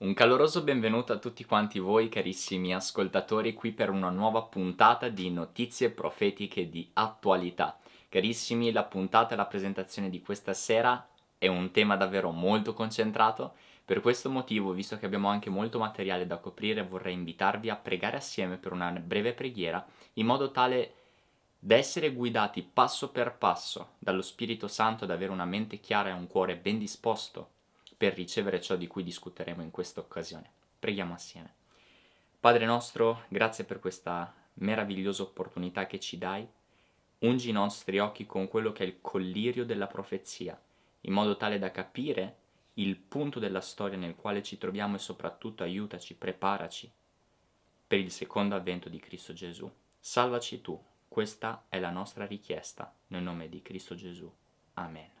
Un caloroso benvenuto a tutti quanti voi carissimi ascoltatori qui per una nuova puntata di notizie profetiche di attualità. Carissimi, la puntata e la presentazione di questa sera è un tema davvero molto concentrato, per questo motivo, visto che abbiamo anche molto materiale da coprire, vorrei invitarvi a pregare assieme per una breve preghiera, in modo tale da essere guidati passo per passo dallo Spirito Santo ad avere una mente chiara e un cuore ben disposto per ricevere ciò di cui discuteremo in questa occasione. Preghiamo assieme. Padre nostro, grazie per questa meravigliosa opportunità che ci dai. Ungi i nostri occhi con quello che è il collirio della profezia, in modo tale da capire il punto della storia nel quale ci troviamo e soprattutto aiutaci, preparaci per il secondo avvento di Cristo Gesù. Salvaci tu, questa è la nostra richiesta, nel nome di Cristo Gesù. Amen.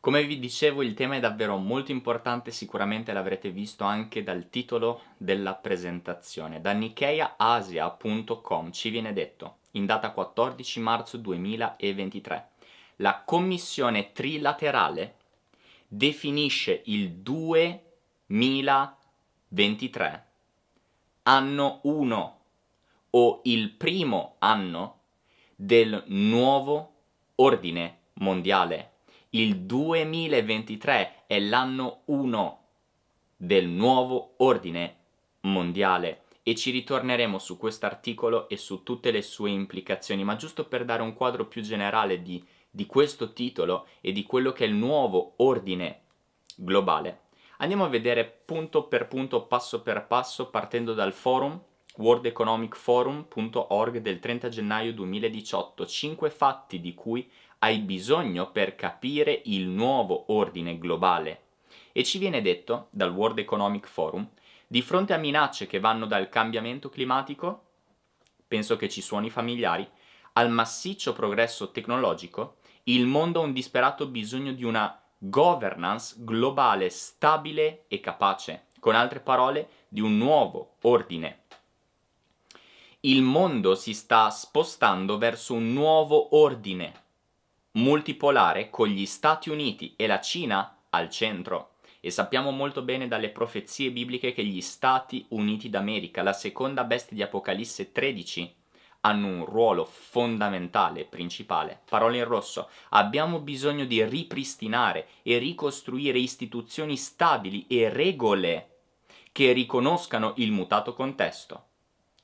Come vi dicevo il tema è davvero molto importante, sicuramente l'avrete visto anche dal titolo della presentazione. Da nikkeiaasia.com ci viene detto, in data 14 marzo 2023, la commissione trilaterale definisce il 2023 anno 1 o il primo anno del nuovo ordine mondiale il 2023 è l'anno 1 del nuovo ordine mondiale e ci ritorneremo su questo articolo e su tutte le sue implicazioni, ma giusto per dare un quadro più generale di, di questo titolo e di quello che è il nuovo ordine globale. Andiamo a vedere punto per punto, passo per passo, partendo dal forum worldeconomicforum.org del 30 gennaio 2018, 5 fatti di cui hai bisogno per capire il nuovo ordine globale. E ci viene detto dal World Economic Forum, di fronte a minacce che vanno dal cambiamento climatico, penso che ci suoni familiari, al massiccio progresso tecnologico, il mondo ha un disperato bisogno di una governance globale stabile e capace, con altre parole, di un nuovo ordine. Il mondo si sta spostando verso un nuovo ordine multipolare con gli Stati Uniti e la Cina al centro. E sappiamo molto bene dalle profezie bibliche che gli Stati Uniti d'America, la seconda bestia di Apocalisse 13, hanno un ruolo fondamentale, principale. Parole in rosso. Abbiamo bisogno di ripristinare e ricostruire istituzioni stabili e regole che riconoscano il mutato contesto.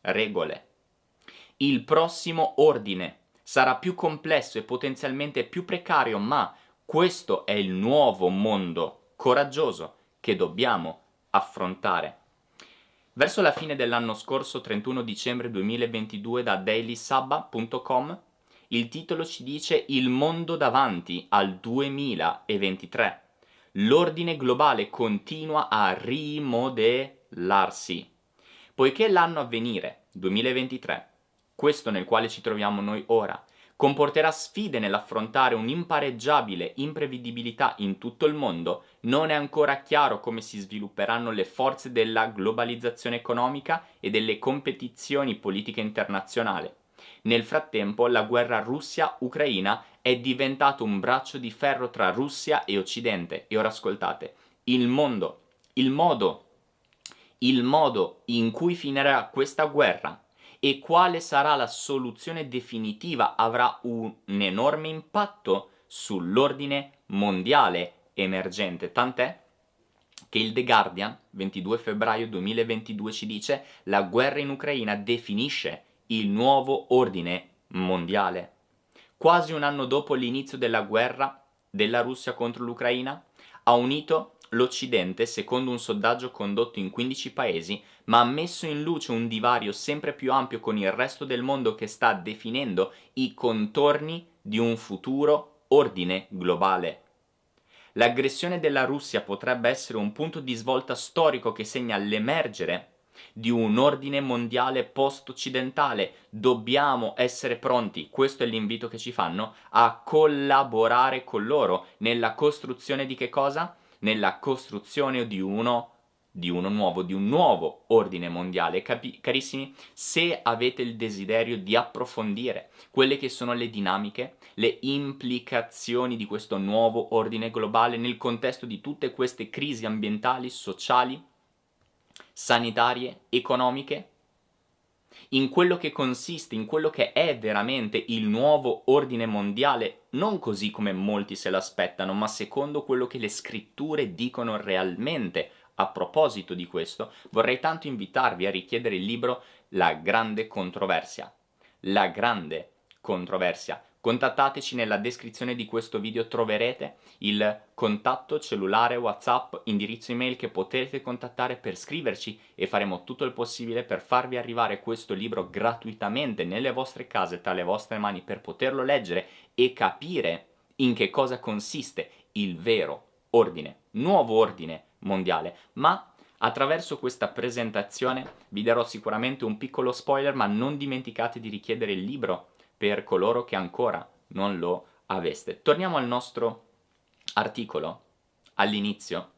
Regole. Il prossimo ordine sarà più complesso e potenzialmente più precario, ma questo è il nuovo mondo coraggioso che dobbiamo affrontare. Verso la fine dell'anno scorso, 31 dicembre 2022, da dailysabba.com, il titolo ci dice Il mondo davanti al 2023. L'ordine globale continua a rimodellarsi. Poiché l'anno a venire, 2023, questo nel quale ci troviamo noi ora, comporterà sfide nell'affrontare un'impareggiabile imprevedibilità in tutto il mondo, non è ancora chiaro come si svilupperanno le forze della globalizzazione economica e delle competizioni politiche internazionali. Nel frattempo la guerra Russia-Ucraina è diventato un braccio di ferro tra Russia e Occidente. E ora ascoltate, il mondo, il modo, il modo in cui finirà questa guerra e quale sarà la soluzione definitiva avrà un enorme impatto sull'ordine mondiale emergente, tant'è che il The Guardian, 22 febbraio 2022, ci dice la guerra in Ucraina definisce il nuovo ordine mondiale. Quasi un anno dopo l'inizio della guerra della Russia contro l'Ucraina, ha unito L'Occidente, secondo un sondaggio condotto in 15 paesi, ma ha messo in luce un divario sempre più ampio con il resto del mondo che sta definendo i contorni di un futuro ordine globale. L'aggressione della Russia potrebbe essere un punto di svolta storico che segna l'emergere di un ordine mondiale post-occidentale. Dobbiamo essere pronti, questo è l'invito che ci fanno, a collaborare con loro nella costruzione di che cosa? Nella costruzione di uno di uno nuovo, di un nuovo ordine mondiale. Capi carissimi, se avete il desiderio di approfondire quelle che sono le dinamiche, le implicazioni di questo nuovo ordine globale nel contesto di tutte queste crisi ambientali, sociali, sanitarie, economiche, in quello che consiste, in quello che è veramente il nuovo ordine mondiale, non così come molti se l'aspettano, ma secondo quello che le scritture dicono realmente. A proposito di questo, vorrei tanto invitarvi a richiedere il libro La grande controversia. La grande controversia, Contattateci nella descrizione di questo video, troverete il contatto cellulare, whatsapp, indirizzo email che potete contattare per scriverci e faremo tutto il possibile per farvi arrivare questo libro gratuitamente nelle vostre case, tra le vostre mani, per poterlo leggere e capire in che cosa consiste il vero ordine, nuovo ordine mondiale, ma Attraverso questa presentazione vi darò sicuramente un piccolo spoiler, ma non dimenticate di richiedere il libro per coloro che ancora non lo aveste. Torniamo al nostro articolo, all'inizio,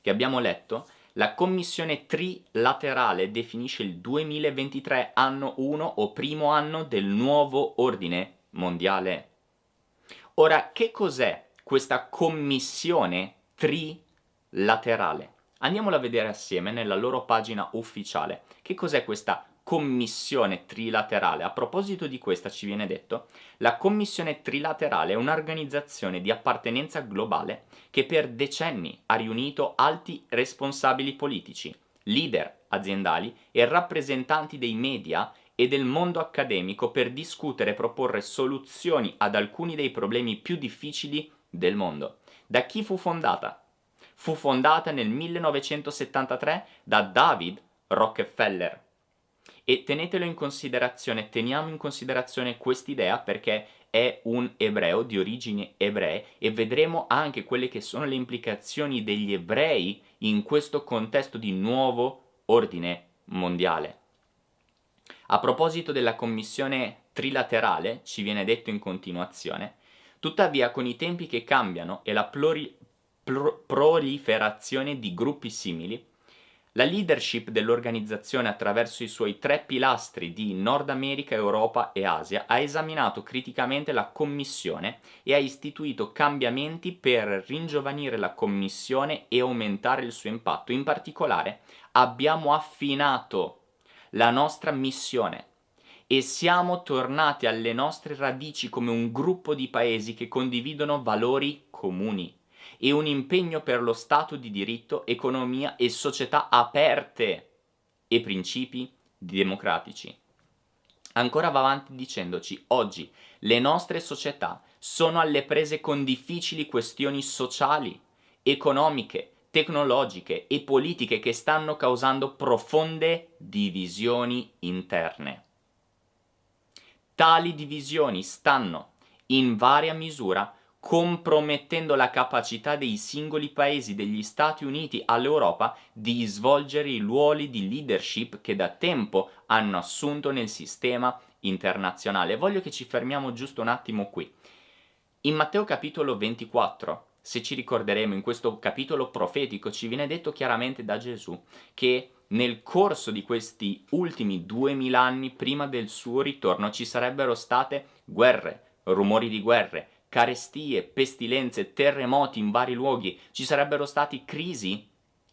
che abbiamo letto. La commissione trilaterale definisce il 2023 anno 1 o primo anno del nuovo ordine mondiale. Ora, che cos'è questa commissione trilaterale? Andiamola a vedere assieme nella loro pagina ufficiale. Che cos'è questa commissione trilaterale. A proposito di questa ci viene detto, la commissione trilaterale è un'organizzazione di appartenenza globale che per decenni ha riunito alti responsabili politici, leader aziendali e rappresentanti dei media e del mondo accademico per discutere e proporre soluzioni ad alcuni dei problemi più difficili del mondo. Da chi fu fondata? Fu fondata nel 1973 da David Rockefeller, e tenetelo in considerazione, teniamo in considerazione quest'idea perché è un ebreo di origini ebree e vedremo anche quelle che sono le implicazioni degli ebrei in questo contesto di nuovo ordine mondiale. A proposito della commissione trilaterale, ci viene detto in continuazione, tuttavia con i tempi che cambiano e la proliferazione di gruppi simili, la leadership dell'organizzazione attraverso i suoi tre pilastri di Nord America, Europa e Asia ha esaminato criticamente la Commissione e ha istituito cambiamenti per ringiovanire la Commissione e aumentare il suo impatto. In particolare abbiamo affinato la nostra missione e siamo tornati alle nostre radici come un gruppo di paesi che condividono valori comuni e un impegno per lo Stato di diritto, economia e società aperte e principi democratici. Ancora va avanti dicendoci, oggi le nostre società sono alle prese con difficili questioni sociali, economiche, tecnologiche e politiche che stanno causando profonde divisioni interne. Tali divisioni stanno, in varia misura, compromettendo la capacità dei singoli paesi degli Stati Uniti all'Europa di svolgere i ruoli di leadership che da tempo hanno assunto nel sistema internazionale. Voglio che ci fermiamo giusto un attimo qui. In Matteo capitolo 24, se ci ricorderemo in questo capitolo profetico, ci viene detto chiaramente da Gesù che nel corso di questi ultimi duemila anni prima del suo ritorno ci sarebbero state guerre, rumori di guerre, carestie, pestilenze, terremoti in vari luoghi, ci sarebbero stati crisi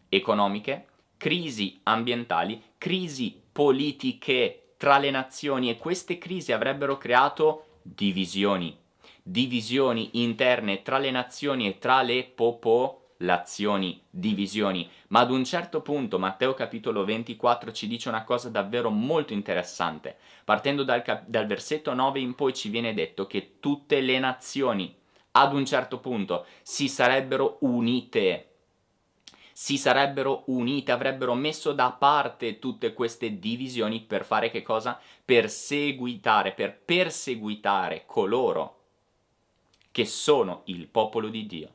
economiche, crisi ambientali, crisi politiche tra le nazioni e queste crisi avrebbero creato divisioni, divisioni interne tra le nazioni e tra le popolazioni lazioni, divisioni, ma ad un certo punto Matteo capitolo 24 ci dice una cosa davvero molto interessante. Partendo dal, dal versetto 9 in poi ci viene detto che tutte le nazioni ad un certo punto si sarebbero unite si sarebbero unite, avrebbero messo da parte tutte queste divisioni per fare che cosa? Per seguitare, per perseguitare coloro che sono il popolo di Dio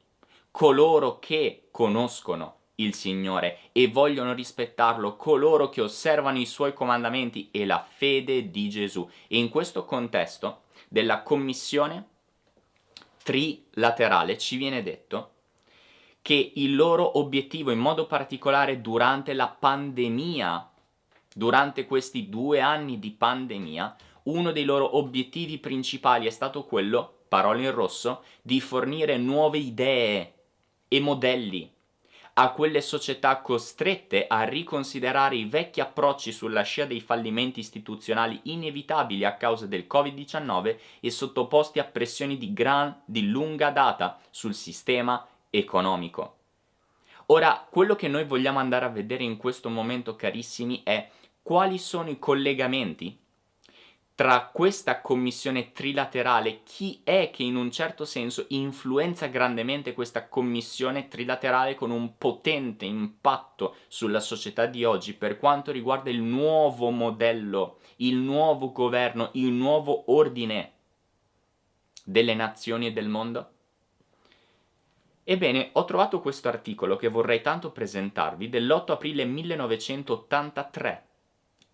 coloro che conoscono il Signore e vogliono rispettarlo, coloro che osservano i suoi comandamenti e la fede di Gesù. E in questo contesto della commissione trilaterale ci viene detto che il loro obiettivo, in modo particolare durante la pandemia, durante questi due anni di pandemia, uno dei loro obiettivi principali è stato quello, parole in rosso, di fornire nuove idee e modelli a quelle società costrette a riconsiderare i vecchi approcci sulla scia dei fallimenti istituzionali inevitabili a causa del Covid-19 e sottoposti a pressioni di gran, di lunga data sul sistema economico. Ora, quello che noi vogliamo andare a vedere in questo momento, carissimi, è quali sono i collegamenti tra questa commissione trilaterale, chi è che in un certo senso influenza grandemente questa commissione trilaterale con un potente impatto sulla società di oggi per quanto riguarda il nuovo modello, il nuovo governo, il nuovo ordine delle nazioni e del mondo? Ebbene, ho trovato questo articolo che vorrei tanto presentarvi dell'8 aprile 1983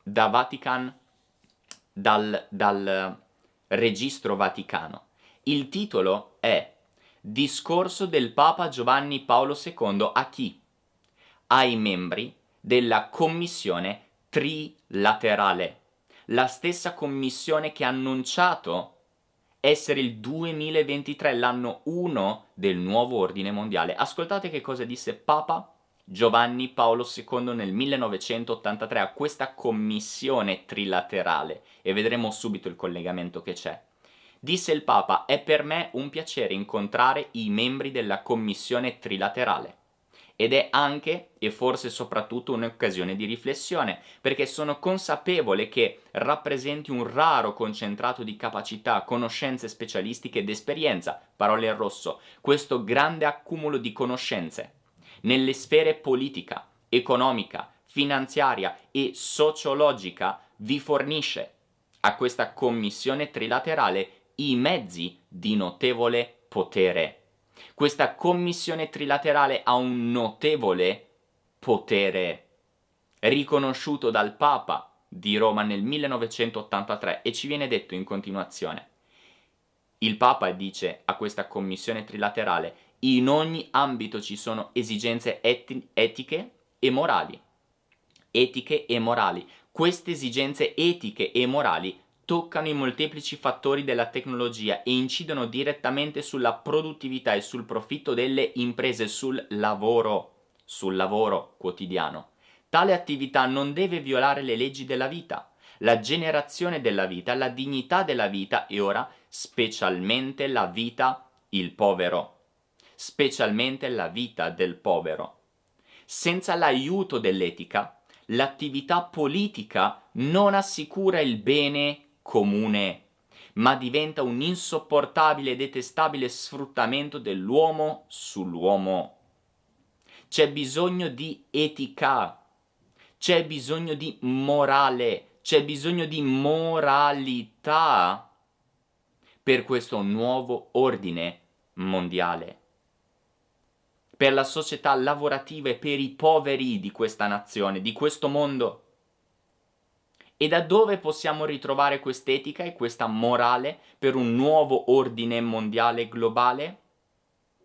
da Vatican dal, dal registro vaticano. Il titolo è Discorso del Papa Giovanni Paolo II a chi? Ai membri della commissione trilaterale, la stessa commissione che ha annunciato essere il 2023, l'anno 1 del nuovo ordine mondiale. Ascoltate che cosa disse Papa Giovanni Paolo II nel 1983 a questa commissione trilaterale. E vedremo subito il collegamento che c'è. Disse il Papa, è per me un piacere incontrare i membri della commissione trilaterale. Ed è anche e forse soprattutto un'occasione di riflessione, perché sono consapevole che rappresenti un raro concentrato di capacità, conoscenze specialistiche ed esperienza, parole in rosso, questo grande accumulo di conoscenze nelle sfere politica, economica, finanziaria e sociologica vi fornisce a questa commissione trilaterale i mezzi di notevole potere. Questa commissione trilaterale ha un notevole potere riconosciuto dal Papa di Roma nel 1983 e ci viene detto in continuazione. Il Papa dice a questa commissione trilaterale in ogni ambito ci sono esigenze eti etiche e morali. Etiche e morali. Queste esigenze etiche e morali toccano i molteplici fattori della tecnologia e incidono direttamente sulla produttività e sul profitto delle imprese, sul lavoro, sul lavoro quotidiano. Tale attività non deve violare le leggi della vita, la generazione della vita, la dignità della vita e ora specialmente la vita il povero specialmente la vita del povero. Senza l'aiuto dell'etica, l'attività politica non assicura il bene comune, ma diventa un insopportabile e detestabile sfruttamento dell'uomo sull'uomo. C'è bisogno di etica, c'è bisogno di morale, c'è bisogno di moralità per questo nuovo ordine mondiale per la società lavorativa e per i poveri di questa nazione, di questo mondo. E da dove possiamo ritrovare quest'etica e questa morale per un nuovo ordine mondiale globale?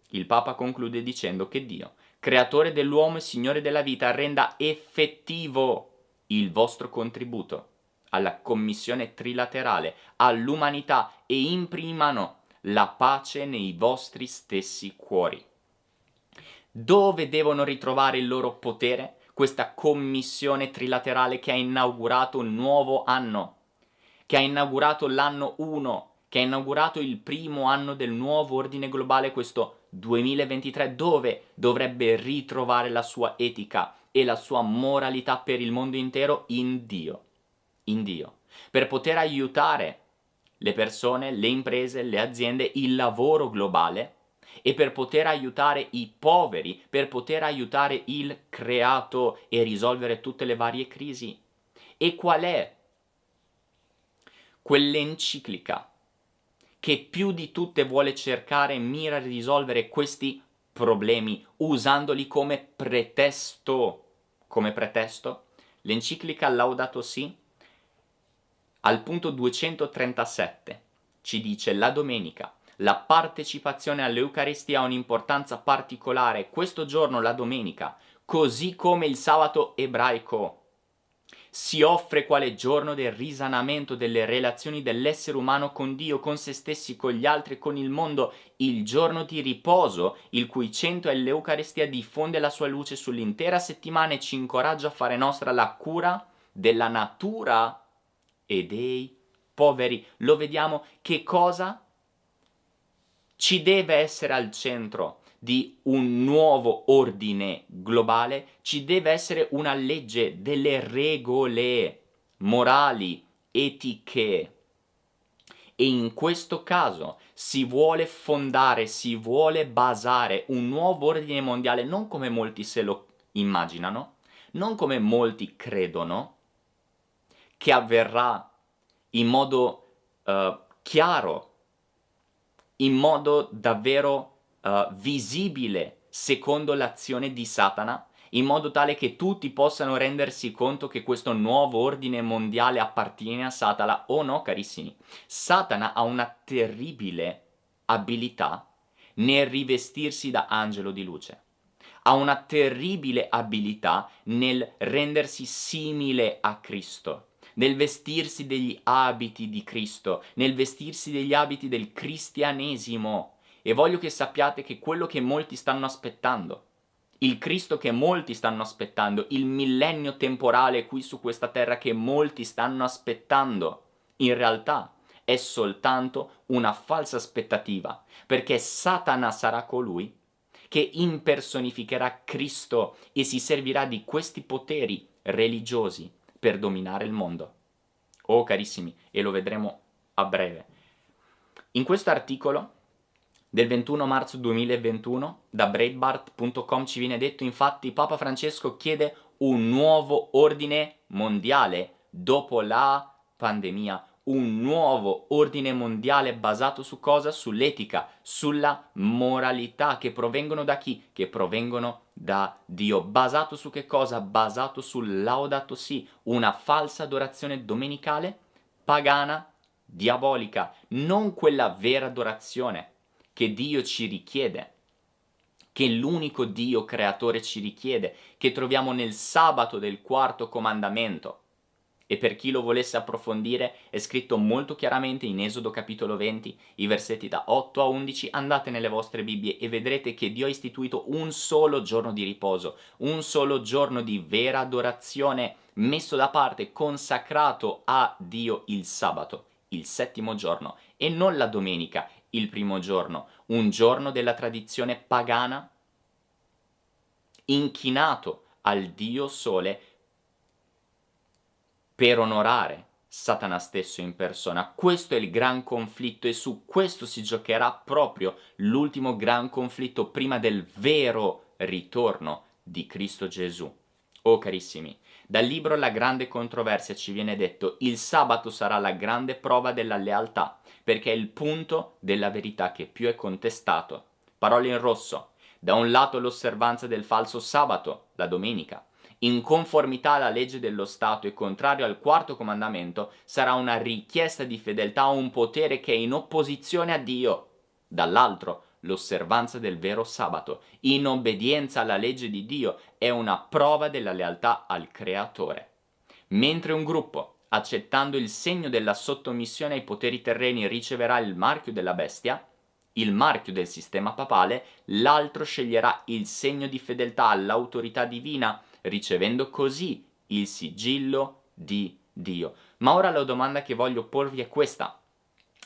Il Papa conclude dicendo che Dio, creatore dell'uomo e Signore della vita, renda effettivo il vostro contributo alla commissione trilaterale, all'umanità e imprimano la pace nei vostri stessi cuori. Dove devono ritrovare il loro potere? Questa commissione trilaterale che ha inaugurato un nuovo anno, che ha inaugurato l'anno 1, che ha inaugurato il primo anno del nuovo ordine globale, questo 2023, dove dovrebbe ritrovare la sua etica e la sua moralità per il mondo intero in Dio. In Dio. Per poter aiutare le persone, le imprese, le aziende, il lavoro globale e per poter aiutare i poveri, per poter aiutare il creato e risolvere tutte le varie crisi. E qual è quell'enciclica che più di tutte vuole cercare e mira a risolvere questi problemi usandoli come pretesto? Come pretesto? L'enciclica Laudato Si al punto 237 ci dice la domenica La partecipazione all'Eucaristia ha un'importanza particolare questo giorno, la domenica, così come il sabato ebraico si offre quale giorno del risanamento delle relazioni dell'essere umano con Dio, con se stessi, con gli altri con il mondo, il giorno di riposo, il cui centro è l'Eucaristia, diffonde la sua luce sull'intera settimana e ci incoraggia a fare nostra la cura della natura e dei poveri. Lo vediamo che cosa ci deve essere al centro di un nuovo ordine globale, ci deve essere una legge, delle regole morali, etiche. E in questo caso si vuole fondare, si vuole basare un nuovo ordine mondiale, non come molti se lo immaginano, non come molti credono, che avverrà in modo uh, chiaro, in modo davvero uh, visibile secondo l'azione di Satana, in modo tale che tutti possano rendersi conto che questo nuovo ordine mondiale appartiene a Satana o no, carissimi. Satana ha una terribile abilità nel rivestirsi da angelo di luce. Ha una terribile abilità nel rendersi simile a Cristo, nel vestirsi degli abiti di Cristo, nel vestirsi degli abiti del cristianesimo. E voglio che sappiate che quello che molti stanno aspettando, il Cristo che molti stanno aspettando, il millennio temporale qui su questa terra che molti stanno aspettando, in realtà è soltanto una falsa aspettativa, perché Satana sarà colui che impersonificherà Cristo e si servirà di questi poteri religiosi per dominare il mondo. Oh carissimi, e lo vedremo a breve. In questo articolo del 21 marzo 2021 da Breitbart.com ci viene detto infatti Papa Francesco chiede un nuovo ordine mondiale dopo la pandemia, un nuovo ordine mondiale basato su cosa? Sull'etica, sulla moralità che provengono da chi? Che provengono da Dio. Basato su che cosa? Basato sul laudato si, una falsa adorazione domenicale, pagana, diabolica, non quella vera adorazione che Dio ci richiede, che l'unico Dio creatore ci richiede, che troviamo nel sabato del quarto comandamento. E per chi lo volesse approfondire è scritto molto chiaramente in Esodo capitolo 20, i versetti da 8 a 11, andate nelle vostre Bibbie e vedrete che Dio ha istituito un solo giorno di riposo, un solo giorno di vera adorazione, messo da parte, consacrato a Dio il sabato, il settimo giorno, e non la domenica, il primo giorno, un giorno della tradizione pagana inchinato al dio sole per onorare Satana stesso in persona. Questo è il gran conflitto e su questo si giocherà proprio l'ultimo gran conflitto prima del vero ritorno di Cristo Gesù. Oh carissimi, dal libro La grande controversia ci viene detto il sabato sarà la grande prova della lealtà, perché è il punto della verità che più è contestato. Parole in rosso. Da un lato l'osservanza del falso sabato, la domenica, in conformità alla legge dello Stato e contrario al quarto comandamento, sarà una richiesta di fedeltà a un potere che è in opposizione a Dio. Dall'altro, l'osservanza del vero sabato, in obbedienza alla legge di Dio, è una prova della lealtà al Creatore. Mentre un gruppo, accettando il segno della sottomissione ai poteri terreni, riceverà il marchio della bestia, il marchio del sistema papale, l'altro sceglierà il segno di fedeltà all'autorità divina, ricevendo così il sigillo di Dio. Ma ora la domanda che voglio porvi è questa.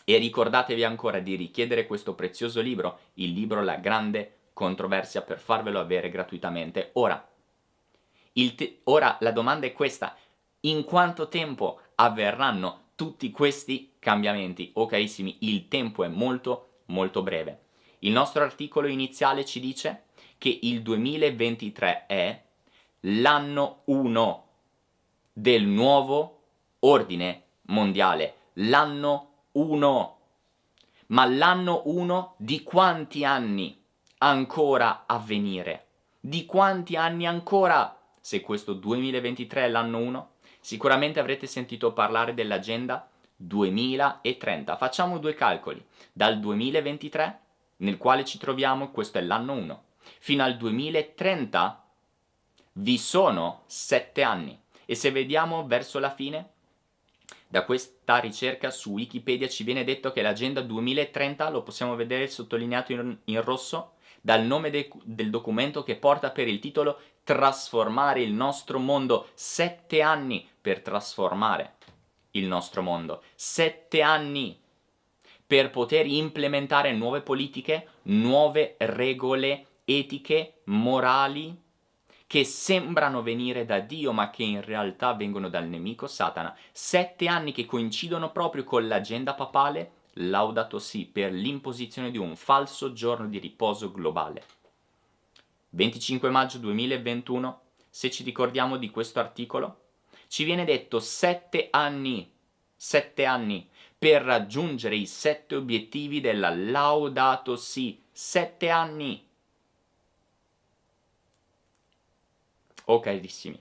E ricordatevi ancora di richiedere questo prezioso libro, il libro La grande controversia, per farvelo avere gratuitamente. Ora, ora la domanda è questa, in quanto tempo avverranno tutti questi cambiamenti? Oh carissimi, il tempo è molto molto breve. Il nostro articolo iniziale ci dice che il 2023 è l'anno 1 del nuovo ordine mondiale, l'anno 1. Ma l'anno 1 di quanti anni ancora a venire? Di quanti anni ancora? Se questo 2023 è l'anno 1, sicuramente avrete sentito parlare dell'agenda 2030. Facciamo due calcoli. Dal 2023, nel quale ci troviamo, questo è l'anno 1, fino al 2030 vi sono 7 anni. E se vediamo verso la fine, da questa ricerca su Wikipedia ci viene detto che l'agenda 2030, lo possiamo vedere sottolineato in, in rosso, dal nome de, del documento che porta per il titolo Trasformare il nostro mondo. Sette anni per trasformare il nostro mondo. Sette anni per poter implementare nuove politiche, nuove regole etiche, morali, che sembrano venire da Dio ma che in realtà vengono dal nemico Satana. Sette anni che coincidono proprio con l'agenda papale, laudato sì, per l'imposizione di un falso giorno di riposo globale. 25 maggio 2021, se ci ricordiamo di questo articolo, ci viene detto sette anni, sette anni, per raggiungere i sette obiettivi della Laudato Si. Sette anni! Oh carissimi.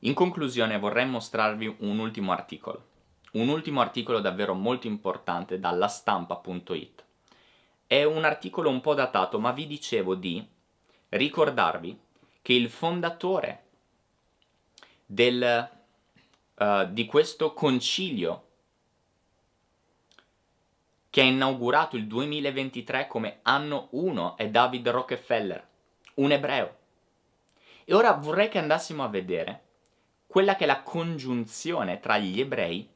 In conclusione vorrei mostrarvi un ultimo articolo. Un ultimo articolo davvero molto importante dalla stampa.it. È un articolo un po' datato, ma vi dicevo di ricordarvi che il fondatore del, uh, di questo concilio che ha inaugurato il 2023 come anno 1 è David Rockefeller, un ebreo. E ora vorrei che andassimo a vedere quella che è la congiunzione tra gli ebrei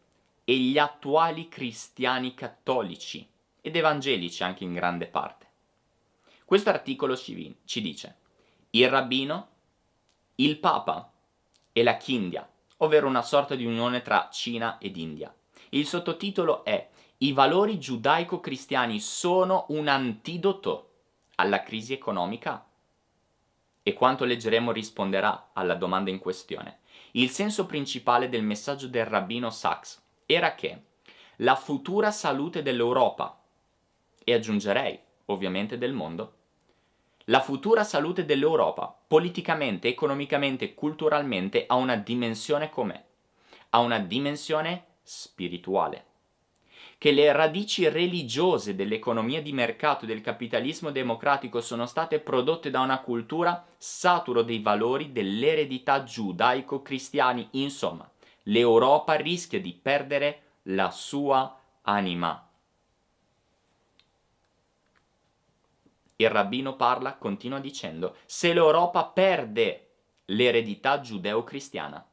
e gli attuali cristiani cattolici ed evangelici anche in grande parte. Questo articolo ci, ci dice il rabbino, il papa e la Chindia, ovvero una sorta di unione tra Cina ed India. Il sottotitolo è I valori giudaico-cristiani sono un antidoto alla crisi economica? E quanto leggeremo risponderà alla domanda in questione. Il senso principale del messaggio del rabbino Sachs era che la futura salute dell'Europa, e aggiungerei ovviamente del mondo, la futura salute dell'Europa, politicamente, economicamente, culturalmente, ha una dimensione com'è? Ha una dimensione spirituale. Che le radici religiose dell'economia di mercato e del capitalismo democratico sono state prodotte da una cultura saturo dei valori dell'eredità giudaico-cristiani. Insomma, l'Europa rischia di perdere la sua anima. Il rabbino parla, continua dicendo, se l'Europa perde l'eredità giudeo-cristiana,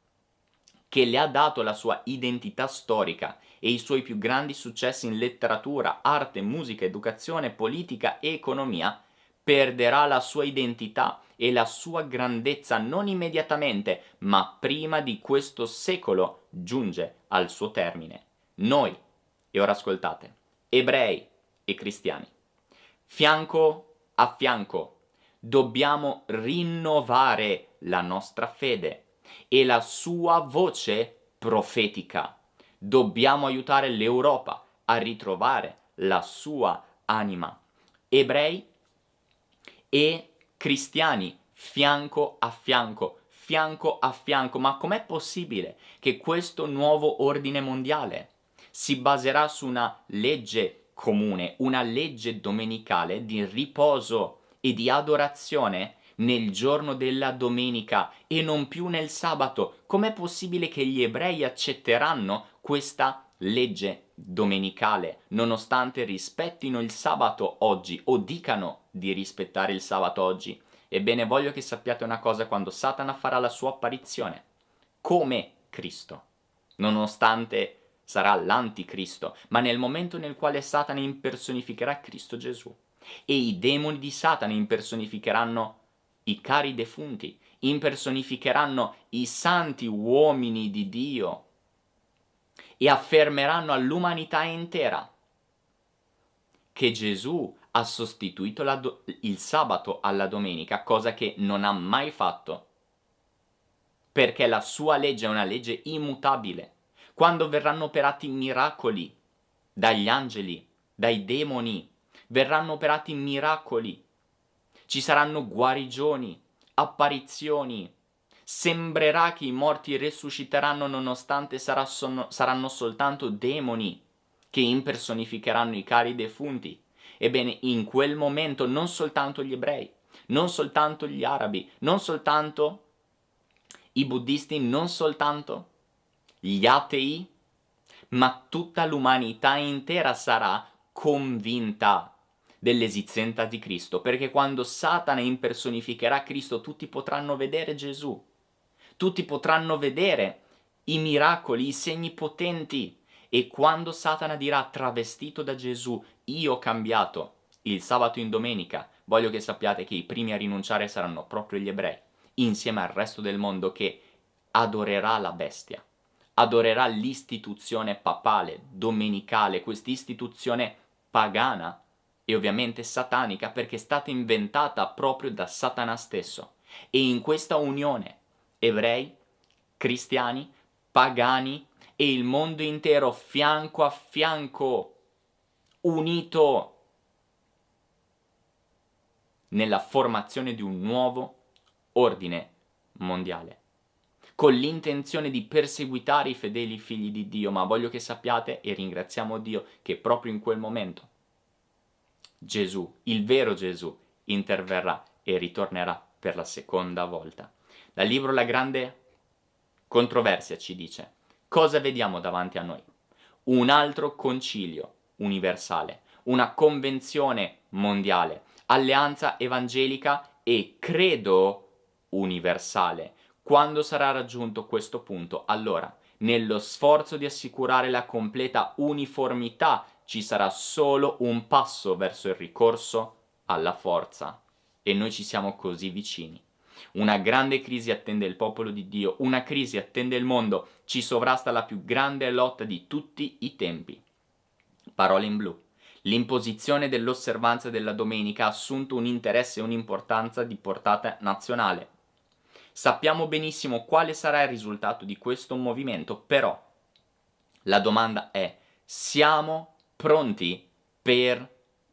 che le ha dato la sua identità storica e i suoi più grandi successi in letteratura, arte, musica, educazione, politica e economia, perderà la sua identità e la sua grandezza non immediatamente, ma prima di questo secolo giunge al suo termine. Noi, e ora ascoltate, ebrei e cristiani, fianco a fianco. Dobbiamo rinnovare la nostra fede e la sua voce profetica. Dobbiamo aiutare l'Europa a ritrovare la sua anima. Ebrei e cristiani, fianco a fianco, fianco a fianco. Ma com'è possibile che questo nuovo ordine mondiale si baserà su una legge comune, una legge domenicale di riposo e di adorazione nel giorno della domenica e non più nel sabato. Com'è possibile che gli ebrei accetteranno questa legge domenicale, nonostante rispettino il sabato oggi o dicano di rispettare il sabato oggi? Ebbene, voglio che sappiate una cosa quando Satana farà la sua apparizione. Come Cristo. Nonostante sarà l'anticristo, ma nel momento nel quale Satana impersonificherà Cristo Gesù e i demoni di Satana impersonificheranno i cari defunti, impersonificheranno i santi uomini di Dio e affermeranno all'umanità intera che Gesù ha sostituito il sabato alla domenica, cosa che non ha mai fatto, perché la sua legge è una legge immutabile. Quando verranno operati miracoli dagli angeli, dai demoni, verranno operati miracoli, ci saranno guarigioni, apparizioni, Sembrerà che i morti risusciteranno nonostante saranno soltanto demoni che impersonificheranno i cari defunti. Ebbene, in quel momento non soltanto gli ebrei, non soltanto gli arabi, non soltanto i buddisti, non soltanto gli atei, ma tutta l'umanità intera sarà convinta dell'esistenza di Cristo, perché quando Satana impersonificherà Cristo tutti potranno vedere Gesù, tutti potranno vedere i miracoli, i segni potenti, e quando Satana dirà travestito da Gesù, io ho cambiato il sabato in domenica, voglio che sappiate che i primi a rinunciare saranno proprio gli ebrei, insieme al resto del mondo che adorerà la bestia, adorerà l'istituzione papale, domenicale, quest'istituzione pagana e ovviamente satanica perché è stata inventata proprio da Satana stesso. E in questa unione ebrei, cristiani, pagani e il mondo intero fianco a fianco, unito nella formazione di un nuovo ordine mondiale con l'intenzione di perseguitare i fedeli figli di Dio, ma voglio che sappiate e ringraziamo Dio che proprio in quel momento Gesù, il vero Gesù, interverrà e ritornerà per la seconda volta. Dal libro La grande controversia ci dice, cosa vediamo davanti a noi? Un altro concilio universale, una convenzione mondiale, alleanza evangelica e credo universale. Quando sarà raggiunto questo punto, allora, nello sforzo di assicurare la completa uniformità, ci sarà solo un passo verso il ricorso alla forza. E noi ci siamo così vicini. Una grande crisi attende il popolo di Dio, una crisi attende il mondo, ci sovrasta la più grande lotta di tutti i tempi. Parole in blu. L'imposizione dell'osservanza della domenica ha assunto un interesse e un'importanza di portata nazionale. Sappiamo benissimo quale sarà il risultato di questo movimento, però la domanda è, siamo pronti per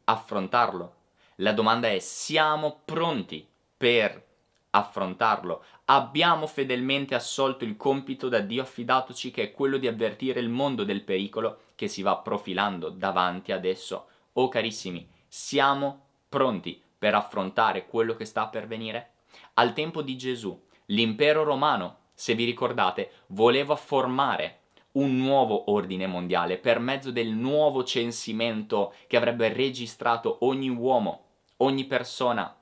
affrontarlo? La domanda è, siamo pronti per affrontarlo? Abbiamo fedelmente assolto il compito da Dio affidatoci che è quello di avvertire il mondo del pericolo che si va profilando davanti ad esso. Oh carissimi, siamo pronti per affrontare quello che sta per venire? Al tempo di Gesù L'impero romano, se vi ricordate, voleva formare un nuovo ordine mondiale per mezzo del nuovo censimento che avrebbe registrato ogni uomo, ogni persona,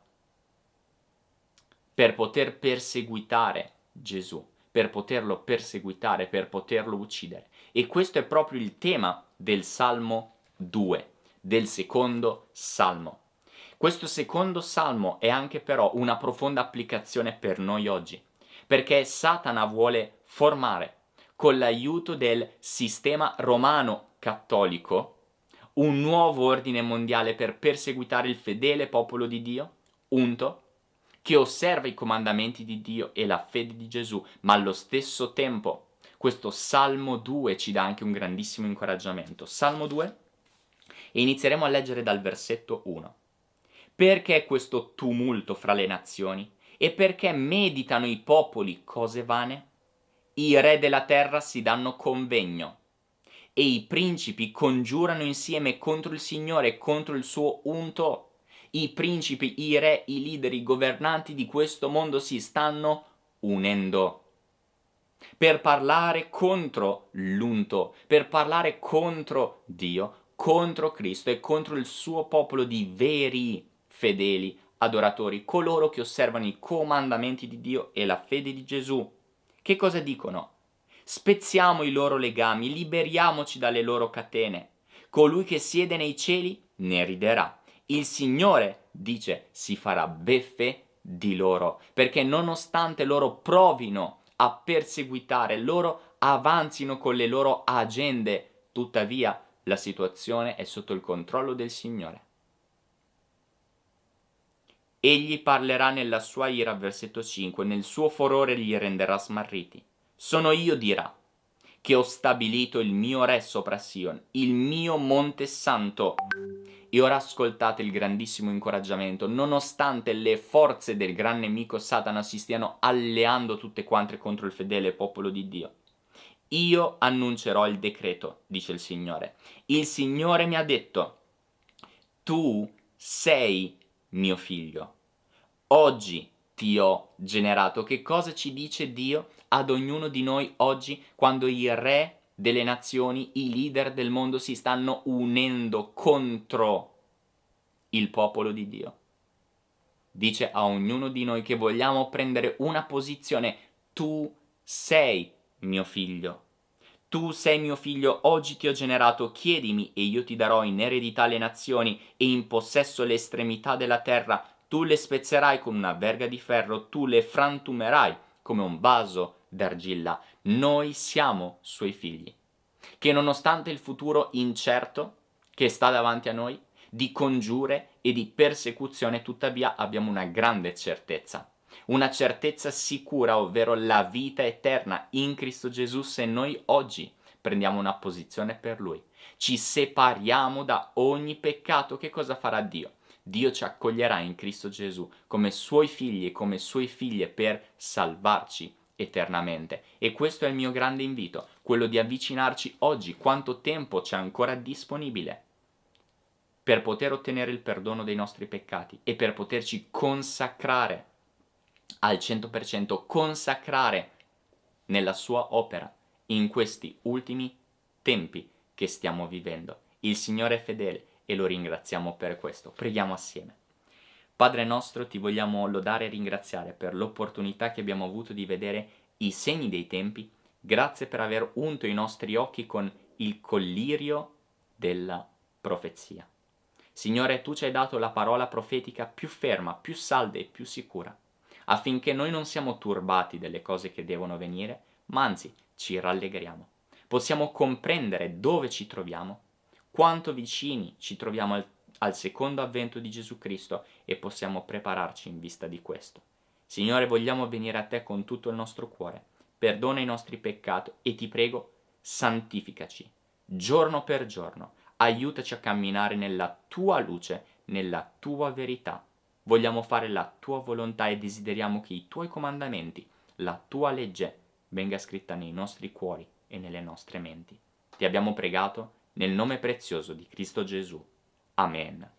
per poter perseguitare Gesù, per poterlo perseguitare, per poterlo uccidere. E questo è proprio il tema del Salmo 2, del secondo Salmo. Questo secondo salmo è anche però una profonda applicazione per noi oggi, perché Satana vuole formare, con l'aiuto del sistema romano cattolico, un nuovo ordine mondiale per perseguitare il fedele popolo di Dio, unto, che osserva i comandamenti di Dio e la fede di Gesù, ma allo stesso tempo questo Salmo 2 ci dà anche un grandissimo incoraggiamento. Salmo 2 e inizieremo a leggere dal versetto 1. Perché questo tumulto fra le nazioni? E perché meditano i popoli cose vane? I re della terra si danno convegno e i principi congiurano insieme contro il Signore e contro il suo unto. I principi, i re, i leader, i governanti di questo mondo si stanno unendo per parlare contro l'unto, per parlare contro Dio, contro Cristo e contro il suo popolo di veri fedeli adoratori, coloro che osservano i comandamenti di Dio e la fede di Gesù. Che cosa dicono? Spezziamo i loro legami, liberiamoci dalle loro catene. Colui che siede nei cieli ne riderà. Il Signore, dice, si farà beffe di loro, perché nonostante loro provino a perseguitare, loro avanzino con le loro agende, tuttavia la situazione è sotto il controllo del Signore. Egli parlerà nella sua ira, versetto 5, nel suo furore li renderà smarriti. Sono io, dirà, che ho stabilito il mio re sopra Sion, il mio monte santo. E ora ascoltate il grandissimo incoraggiamento, nonostante le forze del gran nemico Satana si stiano alleando tutte quante contro il fedele popolo di Dio. Io annuncerò il decreto, dice il Signore. Il Signore mi ha detto, tu sei mio figlio. Oggi ti ho generato. Che cosa ci dice Dio ad ognuno di noi oggi quando i re delle nazioni, i leader del mondo si stanno unendo contro il popolo di Dio. Dice a ognuno di noi che vogliamo prendere una posizione, tu sei mio figlio. Tu sei mio figlio, oggi ti ho generato, chiedimi e io ti darò in eredità le nazioni e in possesso le estremità della terra. Tu le spezzerai con una verga di ferro, tu le frantumerai come un vaso d'argilla. Noi siamo suoi figli, che nonostante il futuro incerto che sta davanti a noi, di congiure e di persecuzione, tuttavia abbiamo una grande certezza. Una certezza sicura, ovvero la vita eterna in Cristo Gesù se noi oggi prendiamo una posizione per Lui. Ci separiamo da ogni peccato, che cosa farà Dio? Dio ci accoglierà in Cristo Gesù come Suoi figli e come Sue figlie per salvarci eternamente. E questo è il mio grande invito, quello di avvicinarci oggi, quanto tempo c'è ancora disponibile per poter ottenere il perdono dei nostri peccati e per poterci consacrare al 100%, consacrare nella sua opera in questi ultimi tempi che stiamo vivendo. Il Signore è fedele e lo ringraziamo per questo. Preghiamo assieme. Padre nostro, ti vogliamo lodare e ringraziare per l'opportunità che abbiamo avuto di vedere i segni dei tempi. Grazie per aver unto i nostri occhi con il collirio della profezia. Signore, tu ci hai dato la parola profetica più ferma, più salda e più sicura, affinché noi non siamo turbati delle cose che devono venire, ma anzi ci rallegriamo. Possiamo comprendere dove ci troviamo, quanto vicini ci troviamo al al secondo avvento di Gesù Cristo e possiamo prepararci in vista di questo. Signore, vogliamo venire a te con tutto il nostro cuore. Perdona i nostri peccati e ti prego, santificaci giorno per giorno. Aiutaci a camminare nella tua luce, nella tua verità. Vogliamo fare la tua volontà e desideriamo che i tuoi comandamenti, la tua legge, venga scritta nei nostri cuori e nelle nostre menti. Ti abbiamo pregato nel nome prezioso di Cristo Gesù. Amen.